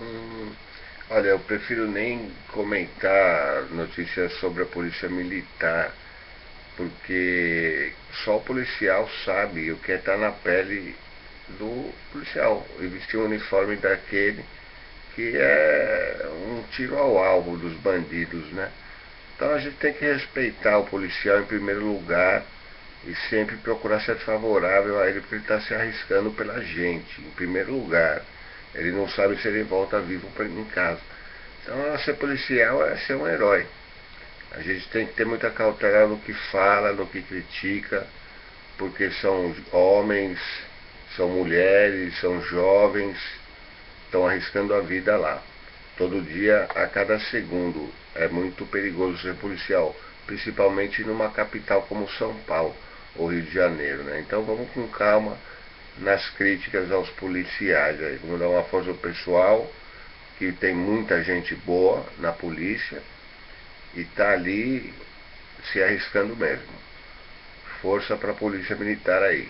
Hum, olha, eu prefiro nem comentar notícias sobre a polícia militar, porque só o policial sabe o que é estar na pele do policial e vestir o uniforme daquele que é um tiro ao alvo dos bandidos, né? Então a gente tem que respeitar o policial em primeiro lugar e sempre procurar ser favorável a ele porque ele está se arriscando pela gente, em primeiro lugar. Ele não sabe se ele volta vivo em casa. Então ser policial é ser um herói. A gente tem que ter muita cautela no que fala, no que critica, porque são homens, são mulheres, são jovens, estão arriscando a vida lá. Todo dia, a cada segundo. É muito perigoso ser policial, principalmente numa capital como São Paulo ou Rio de Janeiro. Né? Então vamos com calma nas críticas aos policiais. Aí. Vamos dar uma força ao pessoal, que tem muita gente boa na polícia e está ali se arriscando mesmo. Força para a polícia militar aí.